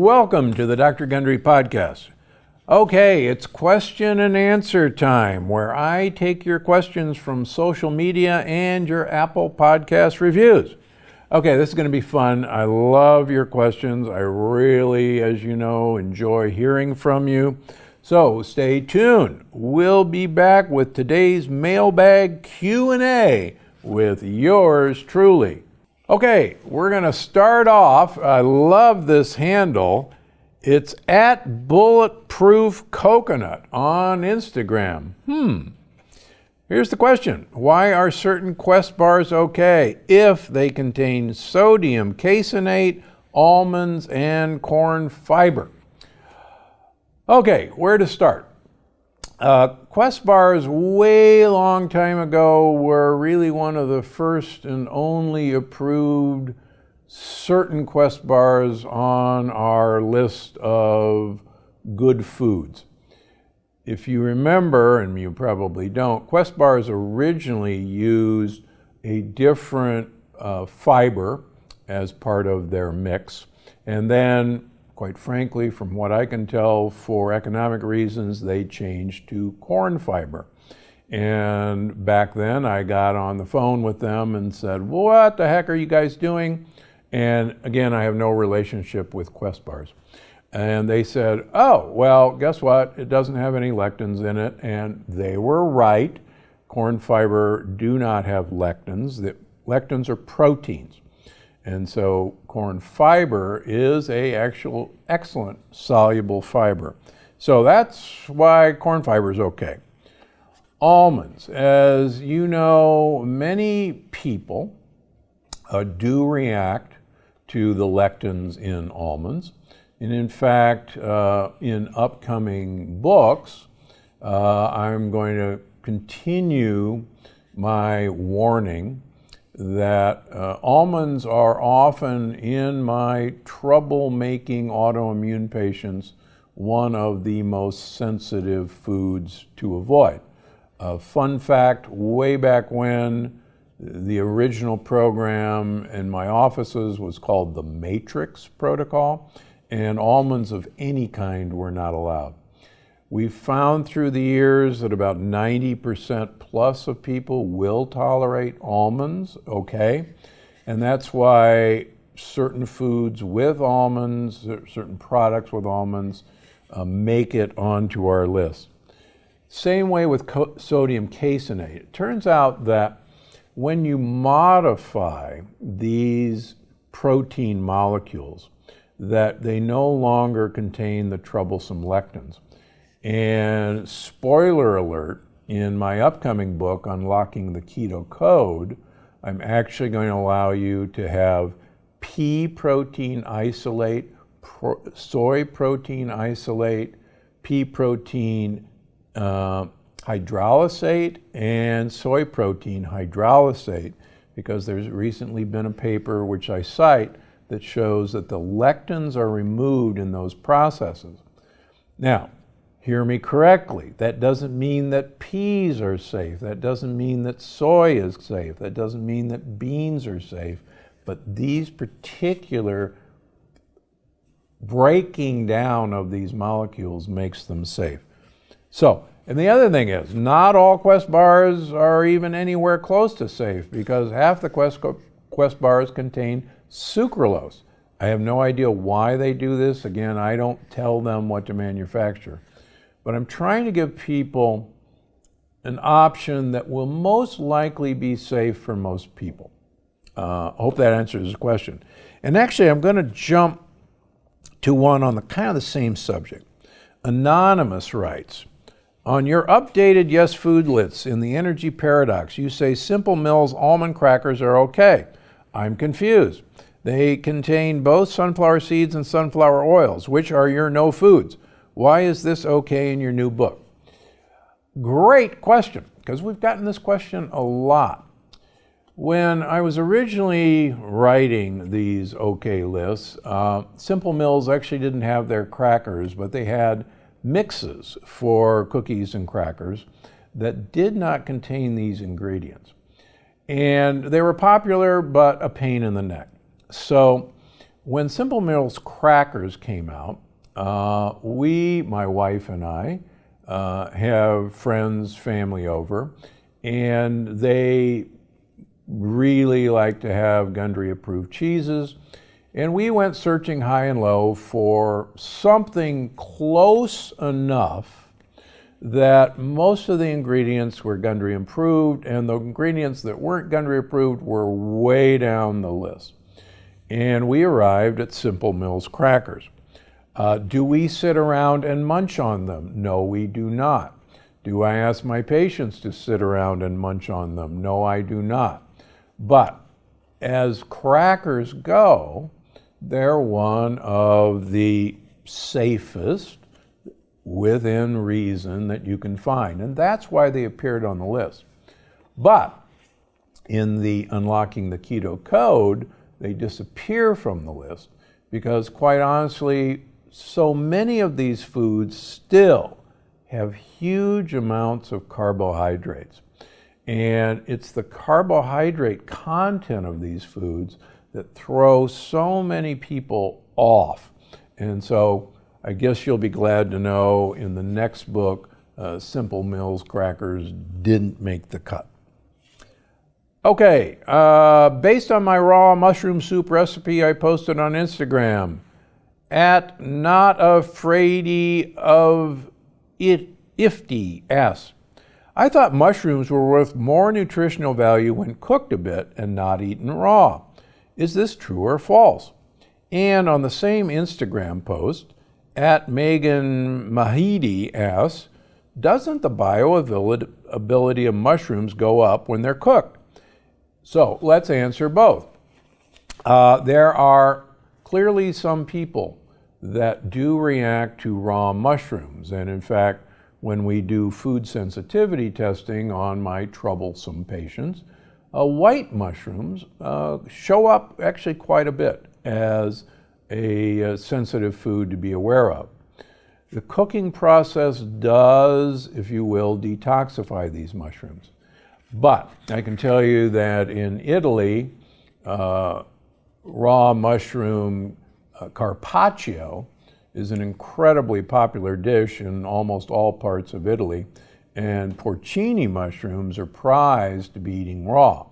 Welcome to the Dr. Gundry Podcast. Okay, it's question and answer time where I take your questions from social media and your Apple Podcast reviews. Okay, this is going to be fun. I love your questions. I really, as you know, enjoy hearing from you. So stay tuned. We'll be back with today's mailbag Q&A with yours truly. Okay, we're going to start off. I love this handle. It's at Bulletproof Coconut on Instagram. Hmm. Here's the question Why are certain Quest bars okay if they contain sodium caseinate, almonds, and corn fiber? Okay, where to start? Uh, Quest bars, way long time ago, were really one of the first and only approved certain Quest bars on our list of good foods. If you remember, and you probably don't, Quest bars originally used a different uh, fiber as part of their mix. And then quite frankly, from what I can tell, for economic reasons, they changed to corn fiber. And back then, I got on the phone with them and said, What the heck are you guys doing? And again, I have no relationship with Quest bars. And they said, Oh, well, guess what? It doesn't have any lectins in it. And they were right. Corn fiber do not have lectins. The lectins are proteins. And so corn fiber is a actual excellent soluble fiber. So that's why corn fiber is okay. Almonds, as you know, many people uh, do react to the lectins in almonds. And in fact, uh, in upcoming books, uh, I'm going to continue my warning that uh, almonds are often in my trouble-making autoimmune patients one of the most sensitive foods to avoid. Uh, fun fact, way back when, the original program in my offices was called the Matrix Protocol, and almonds of any kind were not allowed. We've found through the years that about 90% plus of people will tolerate almonds, okay? And that's why certain foods with almonds, certain products with almonds, uh, make it onto our list. Same way with sodium caseinate. It turns out that when you modify these protein molecules, that they no longer contain the troublesome lectins. And spoiler alert, in my upcoming book, Unlocking the Keto Code, I'm actually going to allow you to have pea protein isolate, pro soy protein isolate, pea protein uh, hydrolysate, and soy protein hydrolysate, because there's recently been a paper which I cite that shows that the lectins are removed in those processes. Now, Hear me correctly. That doesn't mean that peas are safe. That doesn't mean that soy is safe. That doesn't mean that beans are safe. But these particular breaking down of these molecules makes them safe. So, and the other thing is, not all Quest bars are even anywhere close to safe because half the Quest, Quest bars contain sucralose. I have no idea why they do this. Again, I don't tell them what to manufacture. But I'm trying to give people an option that will most likely be safe for most people. Uh, I hope that answers the question. And actually, I'm going to jump to one on the kind of the same subject. Anonymous writes, on your updated Yes Food lists in the energy paradox, you say Simple Mills almond crackers are okay. I'm confused. They contain both sunflower seeds and sunflower oils. Which are your no foods? Why is this okay in your new book? Great question, because we've gotten this question a lot. When I was originally writing these OK lists, uh, Simple Mills actually didn't have their crackers, but they had mixes for cookies and crackers that did not contain these ingredients. And they were popular, but a pain in the neck. So when Simple Mills crackers came out, uh, we, my wife and I, uh, have friends, family over, and they really like to have Gundry approved cheeses. And we went searching high and low for something close enough that most of the ingredients were Gundry approved, and the ingredients that weren't Gundry approved were way down the list. And we arrived at Simple Mills crackers. Uh, do we sit around and munch on them? No, we do not. Do I ask my patients to sit around and munch on them? No, I do not. But as crackers go, they're one of the safest within reason that you can find. And that's why they appeared on the list. But in the Unlocking the Keto Code, they disappear from the list because, quite honestly, so many of these foods still have huge amounts of carbohydrates. And it's the carbohydrate content of these foods that throw so many people off. And so I guess you'll be glad to know in the next book, uh, Simple Mills crackers didn't make the cut. Okay, uh, based on my raw mushroom soup recipe I posted on Instagram, at not afraidy of it ifty s. I thought mushrooms were worth more nutritional value when cooked a bit and not eaten raw. Is this true or false? And on the same Instagram post, at Megan Mahidi asks, doesn't the bioavailability of mushrooms go up when they're cooked? So let's answer both. Uh, there are clearly some people that do react to raw mushrooms. And in fact, when we do food sensitivity testing on my troublesome patients, uh, white mushrooms uh, show up actually quite a bit as a, a uh, sensitive food to be aware of. The cooking process does, if you will, detoxify these mushrooms. But I can tell you that in Italy, uh, raw mushroom uh, carpaccio is an incredibly popular dish in almost all parts of Italy, and porcini mushrooms are prized to be eating raw.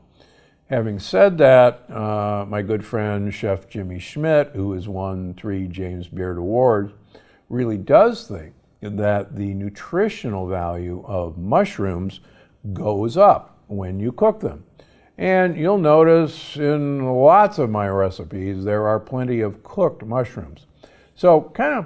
Having said that, uh, my good friend Chef Jimmy Schmidt, who has won three James Beard Awards, really does think that the nutritional value of mushrooms goes up when you cook them. And you'll notice in lots of my recipes, there are plenty of cooked mushrooms. So kind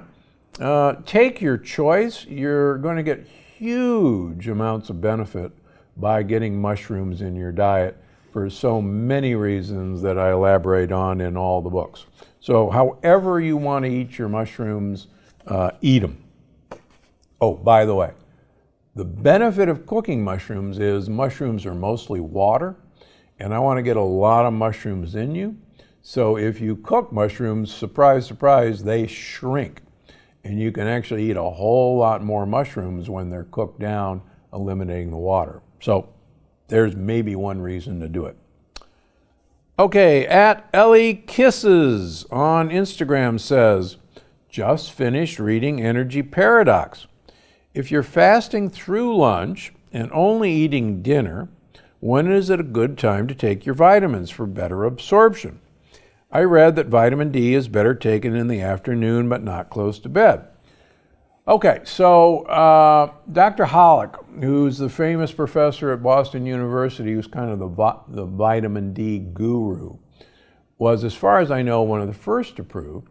of uh, take your choice. You're going to get huge amounts of benefit by getting mushrooms in your diet for so many reasons that I elaborate on in all the books. So however you want to eat your mushrooms, uh, eat them. Oh, by the way, the benefit of cooking mushrooms is mushrooms are mostly water and I want to get a lot of mushrooms in you. So if you cook mushrooms, surprise, surprise, they shrink. And you can actually eat a whole lot more mushrooms when they're cooked down, eliminating the water. So there's maybe one reason to do it. Okay, at Ellie Kisses on Instagram says, just finished reading Energy Paradox. If you're fasting through lunch and only eating dinner, when is it a good time to take your vitamins for better absorption? I read that vitamin D is better taken in the afternoon, but not close to bed. Okay, so uh, Dr. Holick, who's the famous professor at Boston University, who's kind of the, the vitamin D guru, was, as far as I know, one of the first to prove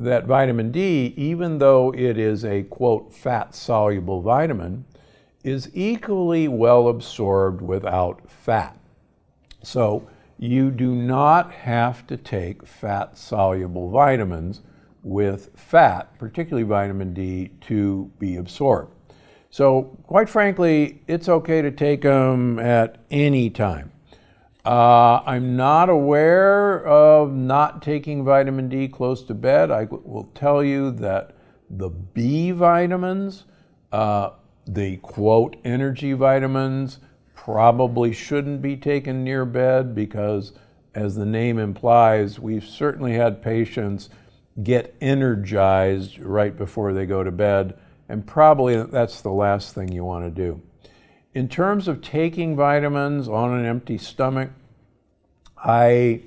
that vitamin D, even though it is a quote fat soluble vitamin, is equally well absorbed without fat. So you do not have to take fat soluble vitamins with fat, particularly vitamin D, to be absorbed. So quite frankly, it's okay to take them at any time. Uh, I'm not aware of not taking vitamin D close to bed. I will tell you that the B vitamins uh, the quote energy vitamins probably shouldn't be taken near bed because as the name implies, we've certainly had patients get energized right before they go to bed, and probably that's the last thing you want to do. In terms of taking vitamins on an empty stomach, I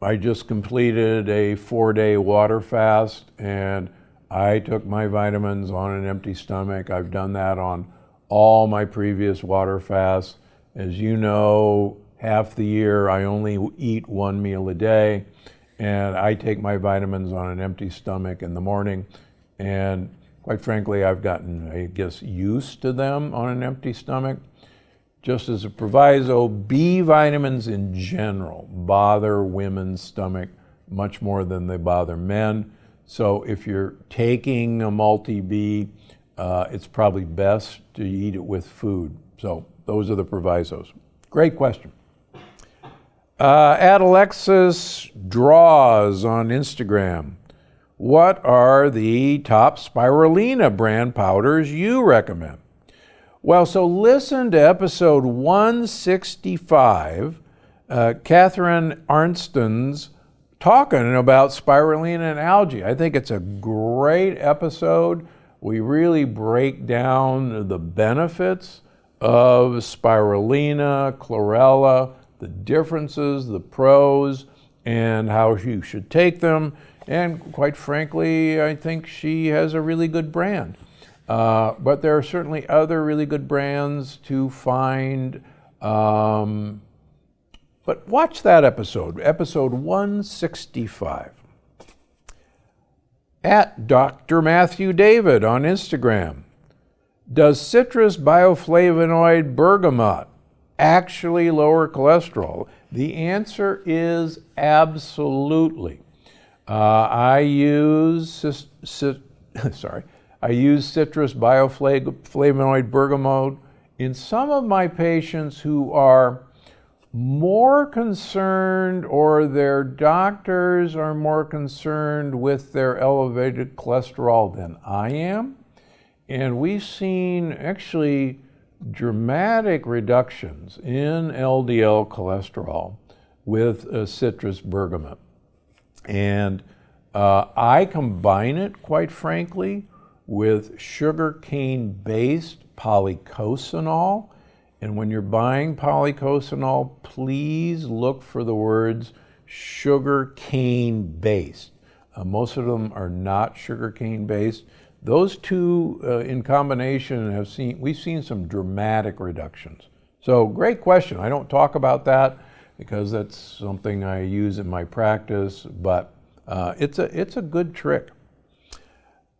I just completed a four-day water fast and I took my vitamins on an empty stomach. I've done that on all my previous water fasts. As you know, half the year I only eat one meal a day and I take my vitamins on an empty stomach in the morning and quite frankly I've gotten I guess used to them on an empty stomach. Just as a proviso, B vitamins in general bother women's stomach much more than they bother men. So if you're taking a multi-B, uh, it's probably best to eat it with food. So those are the provisos. Great question. Uh, at Alexis Draws on Instagram, what are the top spirulina brand powders you recommend? Well, so listen to episode 165, uh, Catharine Arnston's talking about spirulina and algae. I think it's a great episode. We really break down the benefits of spirulina, chlorella, the differences, the pros, and how you should take them. And quite frankly, I think she has a really good brand. Uh, but there are certainly other really good brands to find. Um, but watch that episode, episode 165. At Dr. Matthew David on Instagram. Does citrus bioflavonoid bergamot actually lower cholesterol? The answer is absolutely. Uh, I use, sorry, I use citrus bioflavonoid bergamot in some of my patients who are more concerned or their doctors are more concerned with their elevated cholesterol than I am. And we've seen actually dramatic reductions in LDL cholesterol with uh, citrus bergamot. And uh, I combine it, quite frankly, with sugarcane based policosanol. And when you're buying policosanol, please look for the words sugar cane based. Uh, most of them are not sugar cane based. Those two uh, in combination have seen, we've seen some dramatic reductions. So great question. I don't talk about that because that's something I use in my practice, but uh, it's, a, it's a good trick.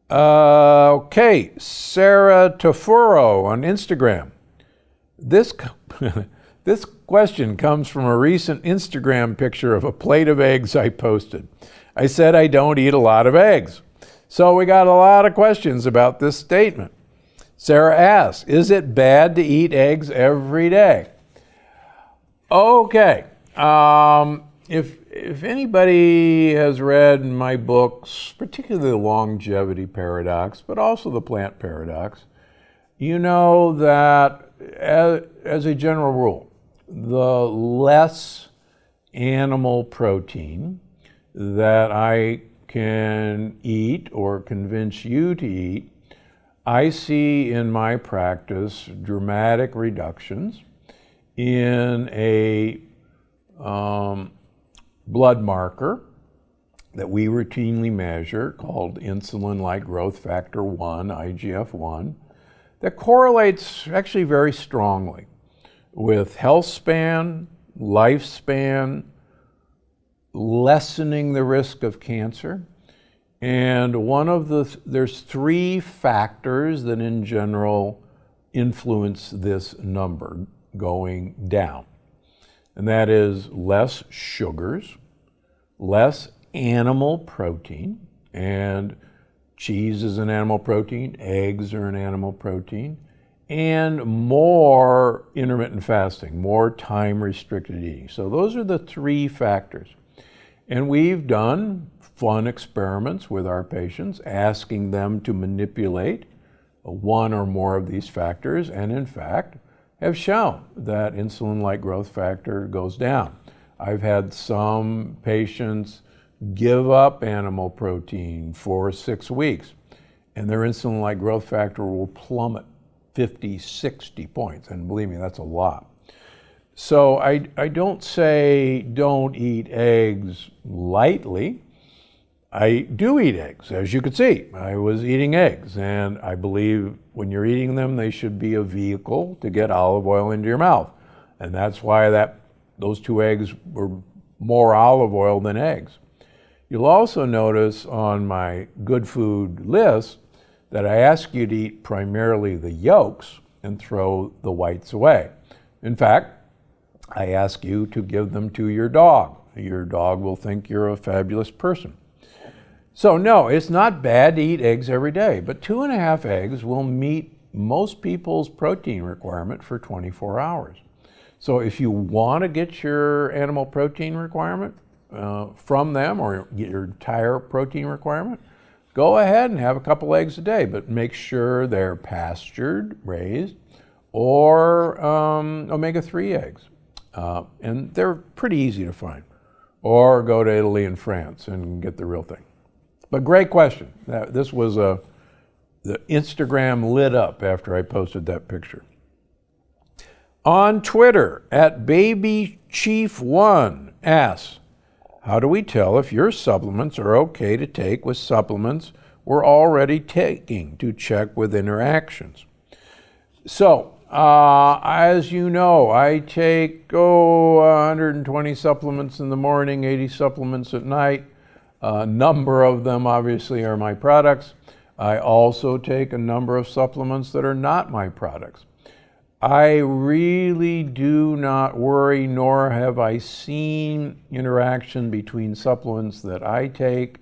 Uh, okay, Sarah Tofuro on Instagram. This, this question comes from a recent Instagram picture of a plate of eggs I posted. I said I don't eat a lot of eggs. So we got a lot of questions about this statement. Sarah asks, is it bad to eat eggs every day? Okay. Um, if if anybody has read my books, particularly the longevity paradox, but also the plant paradox, you know that as, as a general rule, the less animal protein that I can eat or convince you to eat, I see in my practice dramatic reductions in a um, blood marker that we routinely measure called insulin-like growth factor 1, IGF-1, that correlates actually very strongly with health span, lifespan, lessening the risk of cancer. And one of the, there's three factors that in general influence this number going down and that is less sugars, less animal protein, and cheese is an animal protein, eggs are an animal protein, and more intermittent fasting, more time restricted eating. So those are the three factors. And we've done fun experiments with our patients, asking them to manipulate one or more of these factors, and in fact, have shown that insulin-like growth factor goes down. I've had some patients give up animal protein for six weeks, and their insulin like growth factor will plummet 50, 60 points. And believe me, that's a lot. So I, I don't say don't eat eggs lightly. I do eat eggs, as you could see. I was eating eggs, and I believe when you're eating them, they should be a vehicle to get olive oil into your mouth. And that's why that those two eggs were more olive oil than eggs. You'll also notice on my good food list that I ask you to eat primarily the yolks and throw the whites away. In fact, I ask you to give them to your dog. Your dog will think you're a fabulous person. So, no, it's not bad to eat eggs every day, but two and a half eggs will meet most people's protein requirement for 24 hours. So, if you want to get your animal protein requirement uh, from them or get your entire protein requirement, go ahead and have a couple eggs a day, but make sure they're pastured, raised, or um, omega 3 eggs. Uh, and they're pretty easy to find. Or go to Italy and France and get the real thing. But great question. This was a, the Instagram lit up after I posted that picture. On Twitter, at BabyChief1 asks, how do we tell if your supplements are okay to take with supplements we're already taking to check with interactions? So, uh, as you know, I take, oh, 120 supplements in the morning, 80 supplements at night. A number of them obviously are my products. I also take a number of supplements that are not my products. I really do not worry, nor have I seen interaction between supplements that I take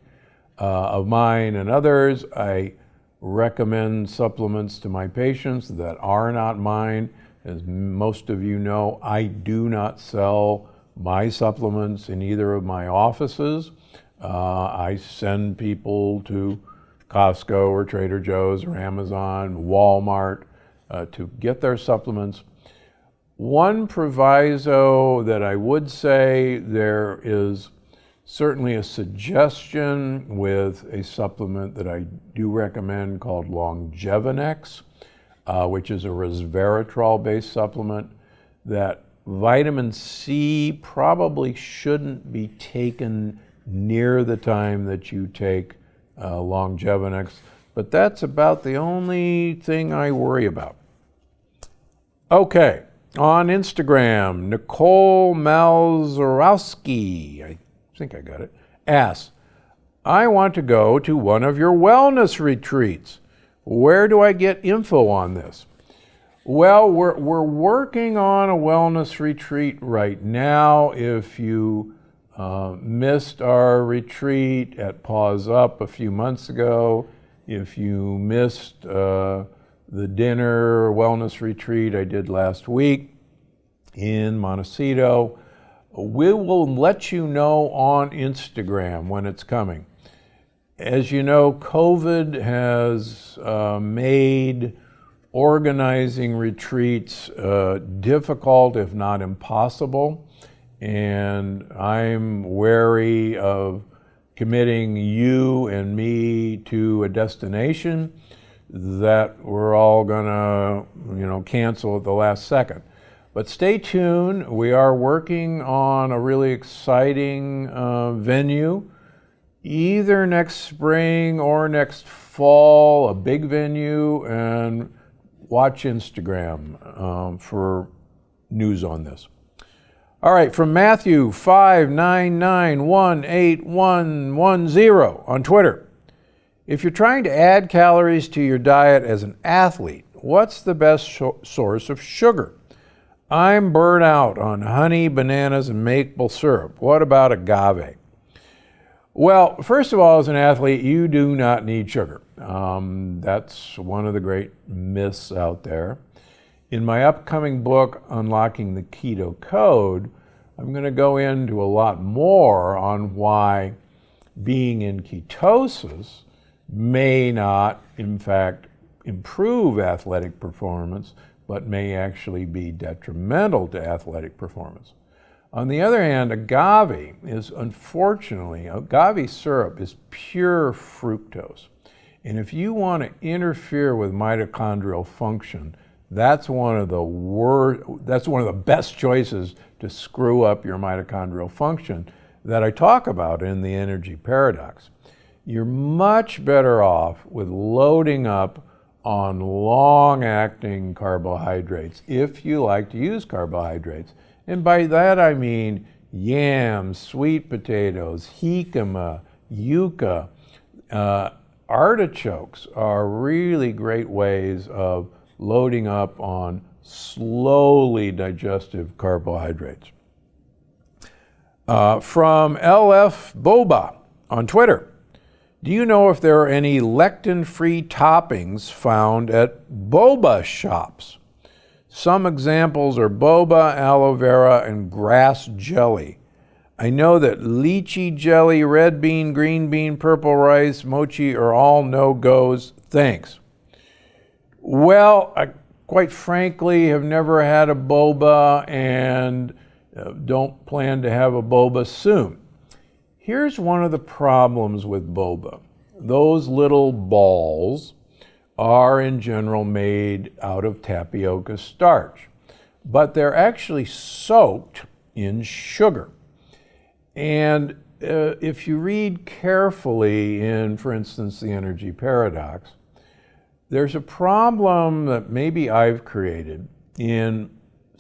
uh, of mine and others. I recommend supplements to my patients that are not mine. As most of you know, I do not sell my supplements in either of my offices. Uh, I send people to Costco or Trader Joe's or Amazon, Walmart uh, to get their supplements. One proviso that I would say there is certainly a suggestion with a supplement that I do recommend called Longevinex, uh, which is a resveratrol based supplement that vitamin C probably shouldn't be taken near the time that you take uh, Longevinex, but that's about the only thing I worry about. Okay, on Instagram, Nicole Malzarowski, I think I got it, asks, I want to go to one of your wellness retreats. Where do I get info on this? Well, we're, we're working on a wellness retreat right now. If you uh, missed our retreat at Pause Up a few months ago. If you missed uh, the dinner wellness retreat I did last week in Montecito, we will let you know on Instagram when it's coming. As you know, COVID has uh, made organizing retreats uh, difficult, if not impossible and I'm wary of committing you and me to a destination that we're all to, you know, cancel at the last second. But stay tuned. We are working on a really exciting uh, venue, either next spring or next fall, a big venue, and watch Instagram um, for news on this. All right, from Matthew 599181110 on Twitter. If you're trying to add calories to your diet as an athlete, what's the best source of sugar? I'm burnt out on honey, bananas, and maple syrup. What about agave? Well, first of all, as an athlete, you do not need sugar. Um, that's one of the great myths out there. In my upcoming book, Unlocking the Keto Code, I'm going to go into a lot more on why being in ketosis may not, in fact, improve athletic performance, but may actually be detrimental to athletic performance. On the other hand, agave is unfortunately, agave syrup is pure fructose. And if you want to interfere with mitochondrial function, that's one of the wor- that's one of the best choices to screw up your mitochondrial function that I talk about in the energy paradox. You're much better off with loading up on long acting carbohydrates if you like to use carbohydrates. And by that I mean yams, sweet potatoes, jicama, yuca. Uh, artichokes are really great ways of loading up on slowly digestive carbohydrates. Uh, from LF Boba on Twitter. Do you know if there are any lectin free toppings found at boba shops? Some examples are boba, aloe vera, and grass jelly. I know that lychee jelly, red bean, green bean, purple rice, mochi are all no goes. Thanks. Well, I quite frankly have never had a boba and uh, don't plan to have a boba soon. Here's one of the problems with boba. Those little balls are in general made out of tapioca starch, but they're actually soaked in sugar. And uh, if you read carefully in, for instance, the energy paradox, there's a problem that maybe I've created in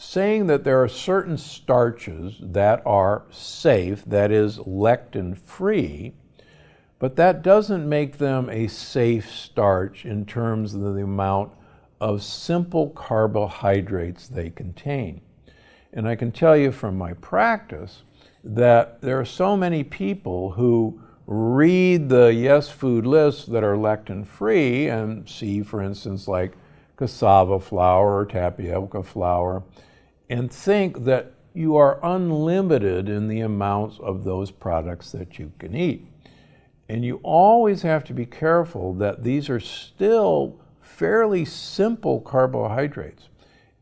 saying that there are certain starches that are safe, that is, lectin free, but that doesn't make them a safe starch in terms of the amount of simple carbohydrates they contain. And I can tell you from my practice that there are so many people who read the Yes Food lists that are lectin free and see, for instance, like cassava flour or tapioca flour, and think that you are unlimited in the amounts of those products that you can eat. And you always have to be careful that these are still fairly simple carbohydrates.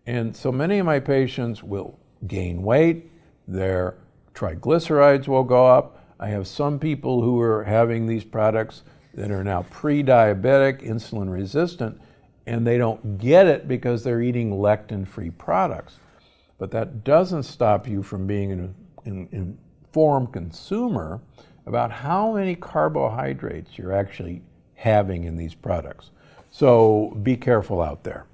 And so many of my patients will gain weight, their triglycerides will go up. I have some people who are having these products that are now pre diabetic, insulin resistant, and they don't get it because they're eating lectin free products. But that doesn't stop you from being an, an informed consumer about how many carbohydrates you're actually having in these products. So be careful out there.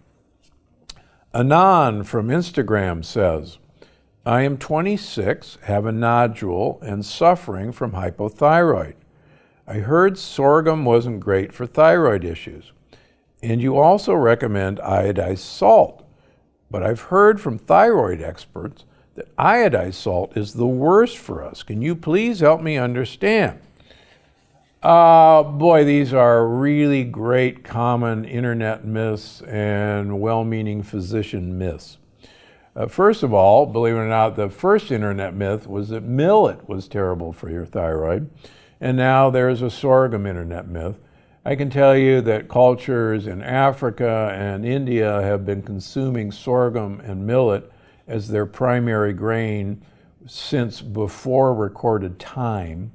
Anan from Instagram says, I am 26, have a nodule, and suffering from hypothyroid. I heard sorghum wasn't great for thyroid issues. And you also recommend iodized salt. But I've heard from thyroid experts that iodized salt is the worst for us. Can you please help me understand? Uh, boy, these are really great common internet myths and well meaning physician myths. Uh, first of all, believe it or not, the first internet myth was that millet was terrible for your thyroid. And now there's a sorghum internet myth. I can tell you that cultures in Africa and India have been consuming sorghum and millet as their primary grain since before recorded time,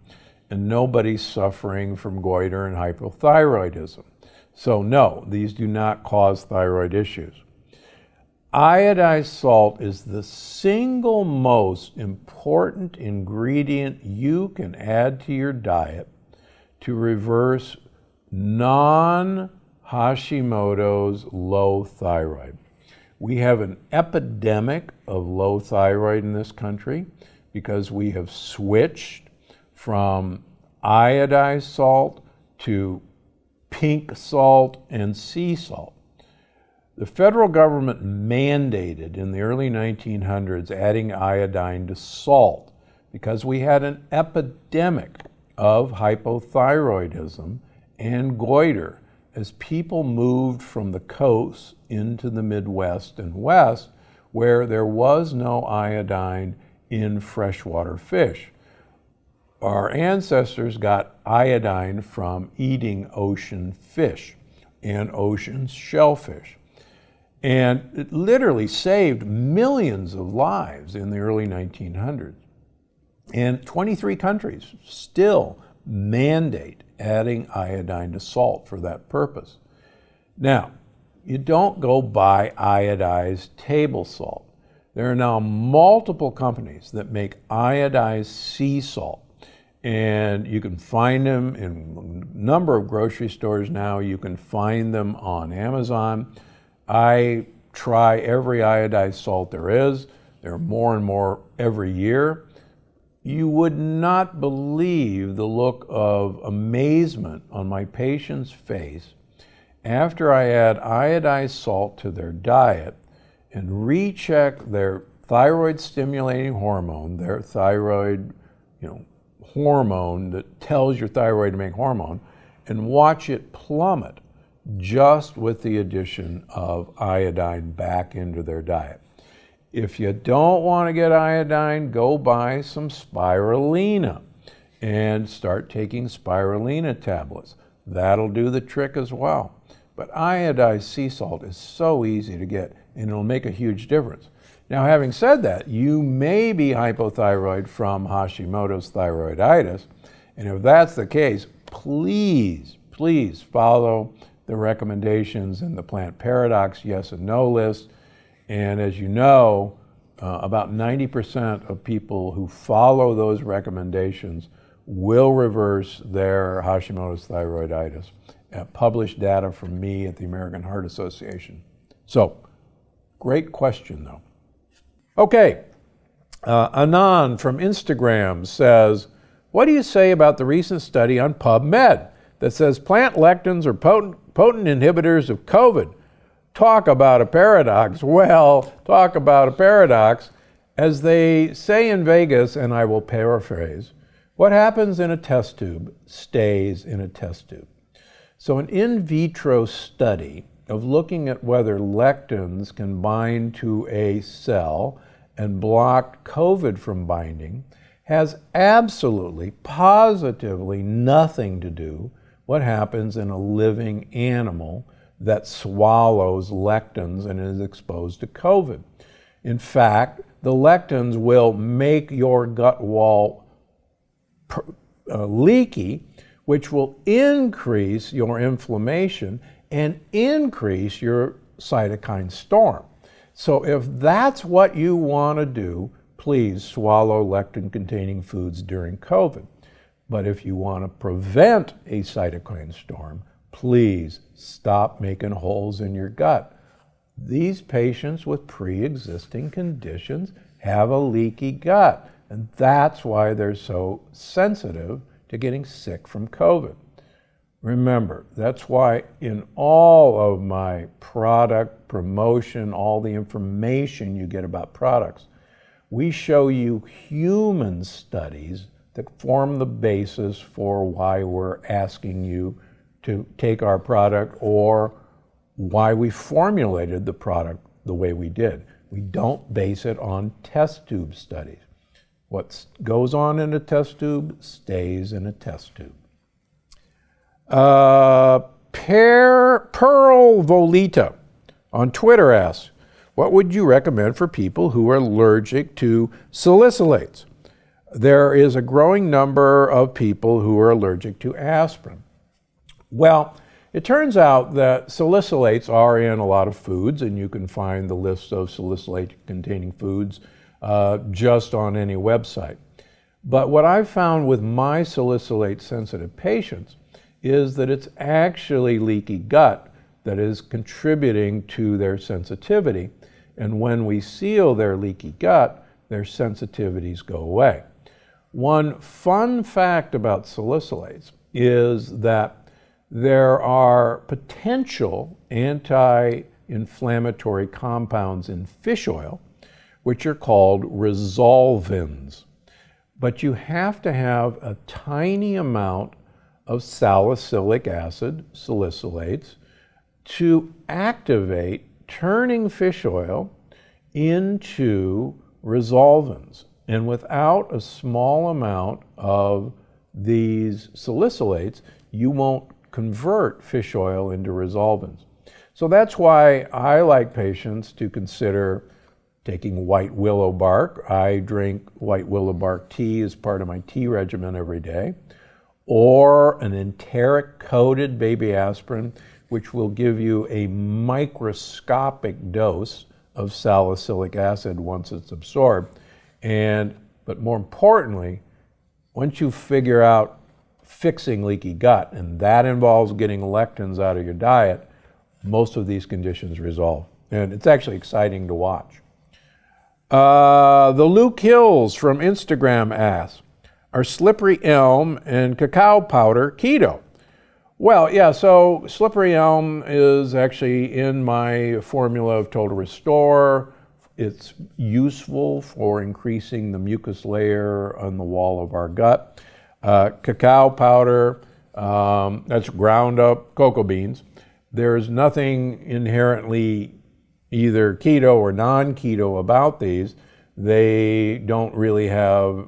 and nobody's suffering from goiter and hypothyroidism. So, no, these do not cause thyroid issues. Iodized salt is the single most important ingredient you can add to your diet to reverse non Hashimoto's low thyroid. We have an epidemic of low thyroid in this country because we have switched from iodized salt to pink salt and sea salt. The federal government mandated in the early 1900s adding iodine to salt because we had an epidemic of hypothyroidism and goiter as people moved from the coast into the Midwest and West, where there was no iodine in freshwater fish. Our ancestors got iodine from eating ocean fish and ocean shellfish. And it literally saved millions of lives in the early 1900s. And 23 countries still mandate adding iodine to salt for that purpose. Now, you don't go buy iodized table salt. There are now multiple companies that make iodized sea salt. And you can find them in a number of grocery stores now. You can find them on Amazon. I try every iodized salt there is. There are more and more every year. You would not believe the look of amazement on my patient's face after I add iodized salt to their diet and recheck their thyroid stimulating hormone, their thyroid, you know, hormone that tells your thyroid to make hormone, and watch it plummet just with the addition of iodine back into their diet. If you don't want to get iodine, go buy some spirulina and start taking spirulina tablets. That'll do the trick as well. But iodized sea salt is so easy to get and it'll make a huge difference. Now, having said that, you may be hypothyroid from Hashimoto's thyroiditis. And if that's the case, please, please follow the recommendations in the plant paradox yes and no list. And as you know, uh, about 90% of people who follow those recommendations will reverse their Hashimoto's thyroiditis. Uh, published data from me at the American Heart Association. So, great question though. Okay, uh, Anand from Instagram says, What do you say about the recent study on PubMed that says plant lectins are potent, potent inhibitors of COVID? Talk about a paradox. Well, talk about a paradox. As they say in Vegas, and I will paraphrase, what happens in a test tube stays in a test tube. So, an in vitro study of looking at whether lectins can bind to a cell and block COVID from binding has absolutely, positively nothing to do what happens in a living animal that swallows lectins and is exposed to COVID. In fact, the lectins will make your gut wall uh, leaky, which will increase your inflammation and increase your cytokine storm. So if that's what you want to do, please swallow lectin containing foods during COVID. But if you want to prevent a cytokine storm, please stop making holes in your gut. These patients with pre existing conditions have a leaky gut, and that's why they're so sensitive to getting sick from COVID. Remember, that's why in all of my product promotion, all the information you get about products, we show you human studies that form the basis for why we're asking you to take our product or why we formulated the product the way we did. We don't base it on test tube studies. What goes on in a test tube stays in a test tube. Uh, Pearl Volita on Twitter asks, what would you recommend for people who are allergic to salicylates? There is a growing number of people who are allergic to aspirin. Well, it turns out that salicylates are in a lot of foods, and you can find the list of salicylate containing foods uh, just on any website. But what I've found with my salicylate sensitive patients is that it's actually leaky gut that is contributing to their sensitivity. And when we seal their leaky gut, their sensitivities go away. One fun fact about salicylates is that there are potential anti inflammatory compounds in fish oil, which are called resolvins. But you have to have a tiny amount of salicylic acid, salicylates, to activate turning fish oil into resolvins. And without a small amount of these salicylates, you won't convert fish oil into resolvins. So that's why I like patients to consider taking white willow bark. I drink white willow bark tea as part of my tea regimen every day, or an enteric coated baby aspirin, which will give you a microscopic dose of salicylic acid once it's absorbed. And, but more importantly, once you figure out fixing leaky gut, and that involves getting lectins out of your diet, most of these conditions resolve. And it's actually exciting to watch. Uh, the Luke Hills from Instagram asks, are slippery elm and cacao powder keto? Well, yeah, so slippery elm is actually in my formula of Total Restore. It's useful for increasing the mucus layer on the wall of our gut. Uh, cacao powder, um, that's ground up cocoa beans. There's nothing inherently either keto or non keto about these. They don't really have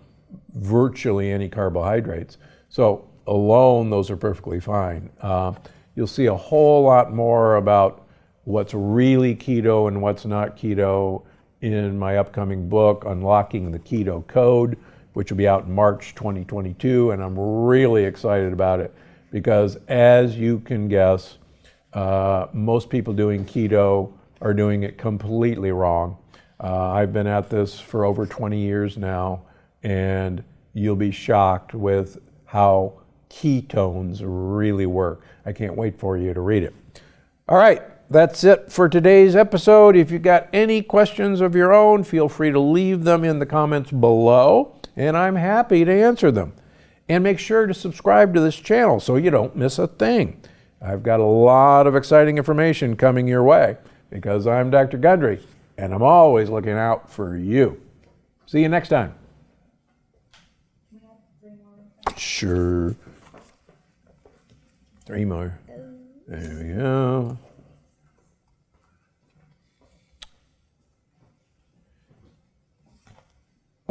virtually any carbohydrates. So, alone, those are perfectly fine. Uh, you'll see a whole lot more about what's really keto and what's not keto in my upcoming book, Unlocking the Keto Code, which will be out in March 2022. And I'm really excited about it because, as you can guess, uh, most people doing keto are doing it completely wrong. Uh, I've been at this for over 20 years now, and you'll be shocked with how ketones really work. I can't wait for you to read it. All right, that's it for today's episode. If you've got any questions of your own, feel free to leave them in the comments below, and I'm happy to answer them. And make sure to subscribe to this channel so you don't miss a thing. I've got a lot of exciting information coming your way because I'm Dr. Gundry and I'm always looking out for you. See you next time. Sure. Three more. There we go.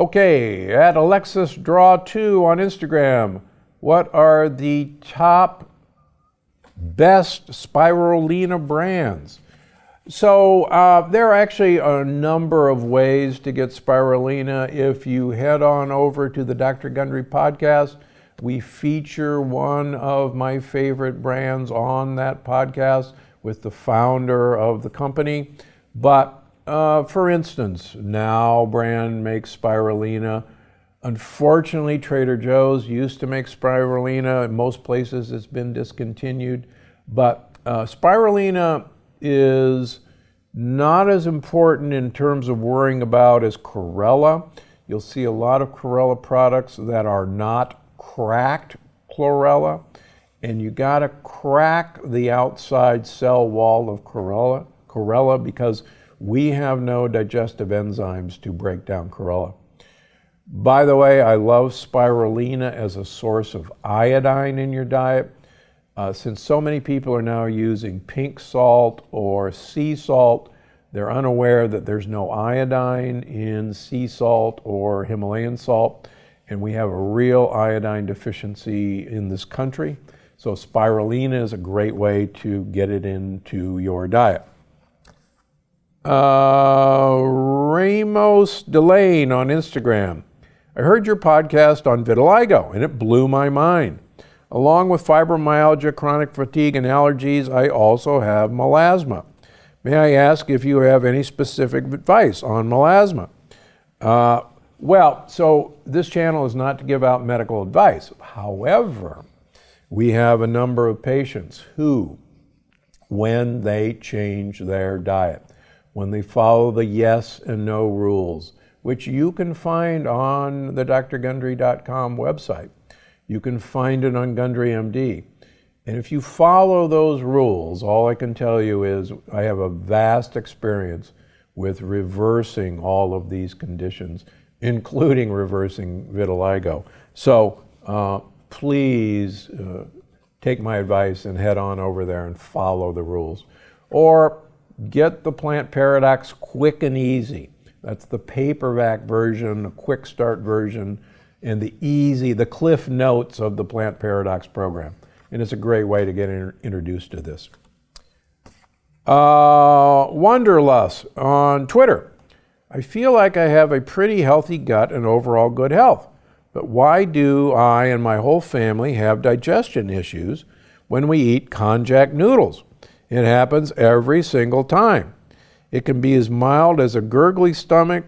Okay, at Alexis Draw 2 on Instagram, what are the top best spirulina brands. So uh, there are actually a number of ways to get spirulina. If you head on over to the Dr. Gundry podcast, we feature one of my favorite brands on that podcast with the founder of the company. But uh, for instance, Now brand makes spirulina. Unfortunately, Trader Joe's used to make spirulina. In most places, it's been discontinued. But uh, spirulina is not as important in terms of worrying about as chlorella. You'll see a lot of chlorella products that are not cracked chlorella, and you got to crack the outside cell wall of chlorella, chlorella because we have no digestive enzymes to break down chlorella. By the way, I love spirulina as a source of iodine in your diet. Uh, since so many people are now using pink salt or sea salt, they're unaware that there's no iodine in sea salt or Himalayan salt, and we have a real iodine deficiency in this country. So spirulina is a great way to get it into your diet. Uh, Ramos Delane on Instagram. I heard your podcast on vitiligo and it blew my mind. Along with fibromyalgia, chronic fatigue, and allergies, I also have melasma. May I ask if you have any specific advice on melasma? Uh, well, so this channel is not to give out medical advice. However, we have a number of patients who, when they change their diet, when they follow the yes and no rules, which you can find on the drgundry.com website. You can find it on Gundry MD. And if you follow those rules, all I can tell you is I have a vast experience with reversing all of these conditions, including reversing vitiligo. So uh, please uh, take my advice and head on over there and follow the rules. Or get the Plant Paradox quick and easy. That's the paperback version, the quick start version, and the easy, the cliff notes of the Plant Paradox program. And it's a great way to get in, introduced to this. Uh, Wanderlust on Twitter. I feel like I have a pretty healthy gut and overall good health. But why do I and my whole family have digestion issues when we eat konjac noodles? It happens every single time. It can be as mild as a gurgly stomach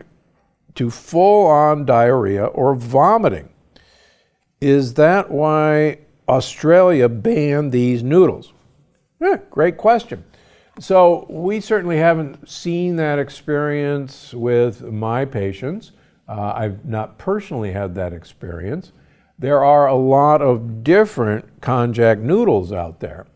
to full on diarrhea or vomiting. Is that why Australia banned these noodles? Eh, great question. So, we certainly haven't seen that experience with my patients. Uh, I've not personally had that experience. There are a lot of different konjac noodles out there.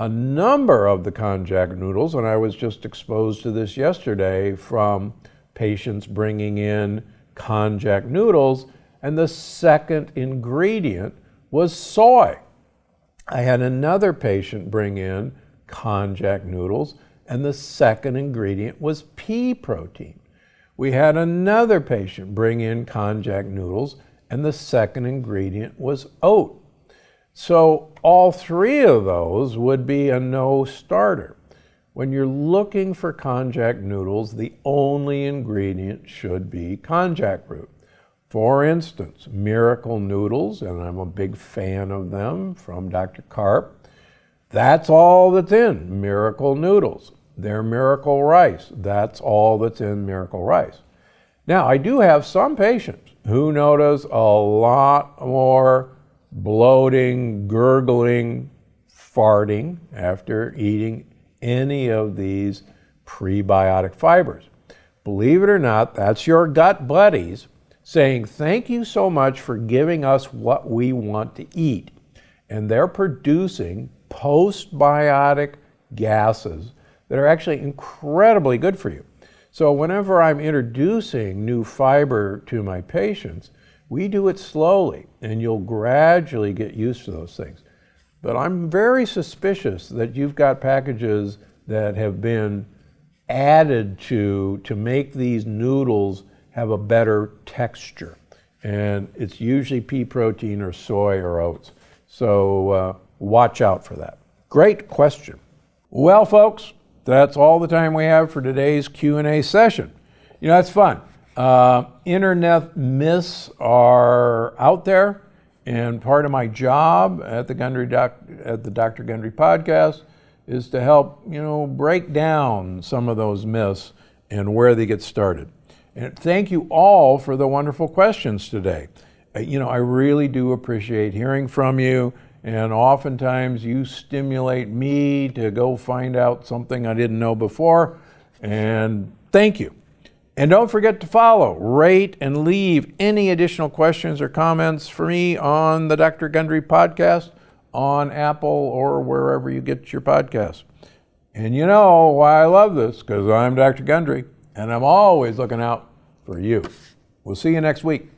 A number of the konjac noodles, and I was just exposed to this yesterday from patients bringing in konjac noodles, and the second ingredient was soy. I had another patient bring in konjac noodles, and the second ingredient was pea protein. We had another patient bring in konjac noodles, and the second ingredient was oat. So all three of those would be a no starter. When you're looking for konjac noodles, the only ingredient should be konjac root. For instance, Miracle Noodles, and I'm a big fan of them from Dr. Karp, that's all that's in Miracle Noodles. They're Miracle Rice. That's all that's in Miracle Rice. Now, I do have some patients who notice a lot more bloating, gurgling, farting after eating any of these prebiotic fibers. Believe it or not, that's your gut buddies saying, Thank you so much for giving us what we want to eat. And they're producing postbiotic gases that are actually incredibly good for you. So, whenever I'm introducing new fiber to my patients, we do it slowly and you'll gradually get used to those things. But I'm very suspicious that you've got packages that have been added to to make these noodles have a better texture. And it's usually pea protein or soy or oats. So uh, watch out for that. Great question. Well, folks, that's all the time we have for today's Q&A session. You know, that's fun. Uh, internet myths are out there, and part of my job at the Gundry Doc, at the Dr. Gundry podcast is to help you know break down some of those myths and where they get started. And thank you all for the wonderful questions today. Uh, you know, I really do appreciate hearing from you, and oftentimes you stimulate me to go find out something I didn't know before. And thank you. And don't forget to follow, rate, and leave any additional questions or comments for me on the Dr. Gundry podcast on Apple or wherever you get your podcasts. And you know why I love this, because I'm Dr. Gundry, and I'm always looking out for you. We'll see you next week.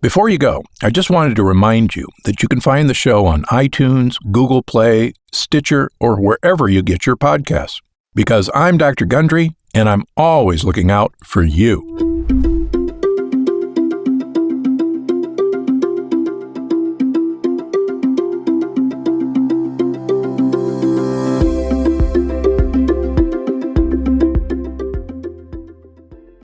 Before you go, I just wanted to remind you that you can find the show on iTunes, Google Play, Stitcher, or wherever you get your podcasts. Because I'm Dr. Gundry, and I'm always looking out for you.